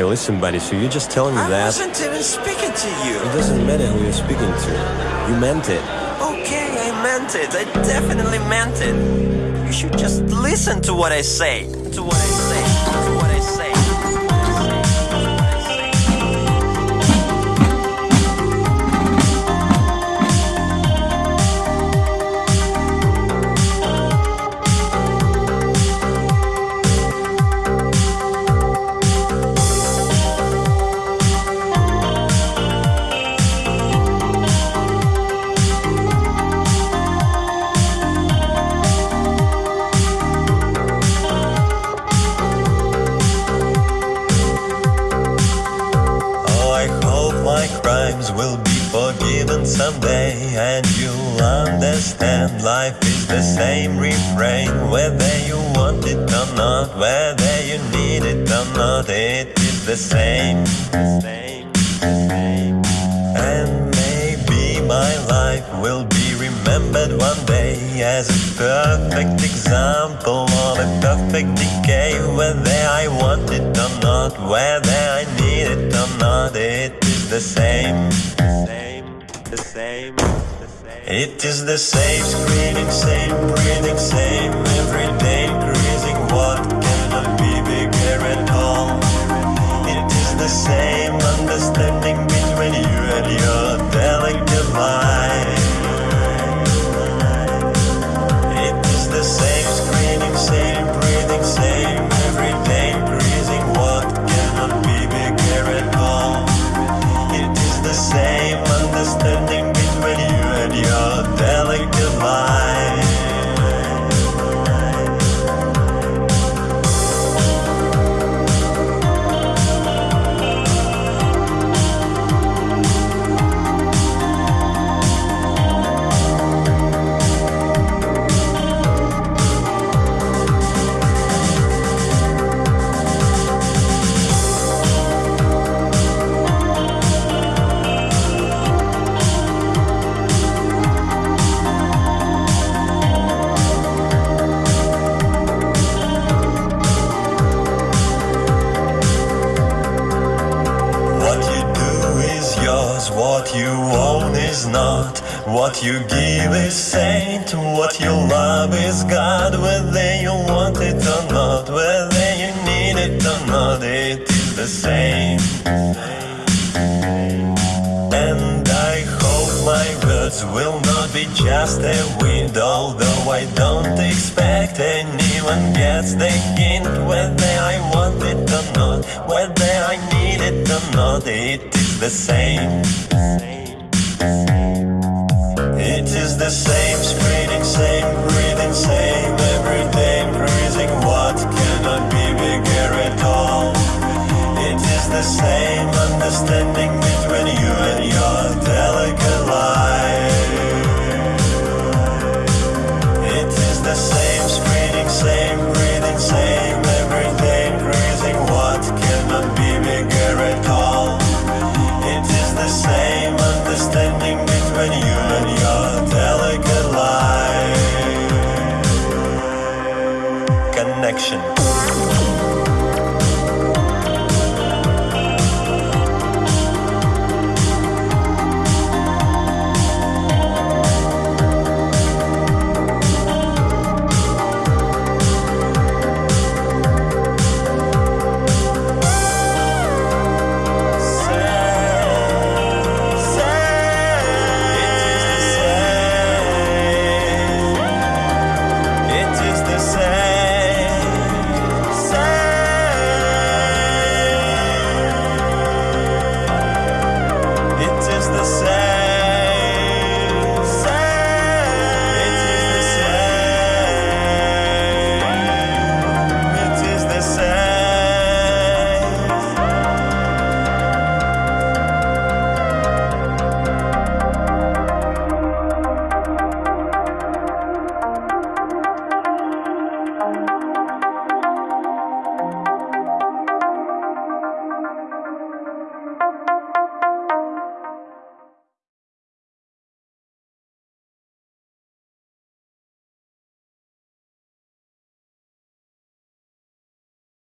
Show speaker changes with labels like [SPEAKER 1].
[SPEAKER 1] Hey, listen, buddy, so you're just telling me I that? I wasn't
[SPEAKER 2] even speaking to you. It
[SPEAKER 1] doesn't matter who you're speaking to. You meant it.
[SPEAKER 2] Okay, I meant it. I definitely meant it. You should just listen to what I say. To what I say. To what
[SPEAKER 1] I say. My crimes will be forgiven someday. And you'll understand life is the same refrain. Whether you want it or not, whether you need it or not It is the same, the same, the same. And maybe my life will be remembered one day As a perfect example of a perfect decay. Whether I want it or not, whether I need it or not It the same, the same, the same, the same. It is the same screaming, delicate mind is not. What you give is saint, what you love is God. Whether you want it or not, whether you need it or not, it is the same. And I hope my words will not be just a wind, although I don't expect anyone gets the hint whether I want it or not, whether I need it or not, it is the same. It is the same same breathing, same everyday. What cannot be at all? It is the same understanding between you. when you and your delicate life connection.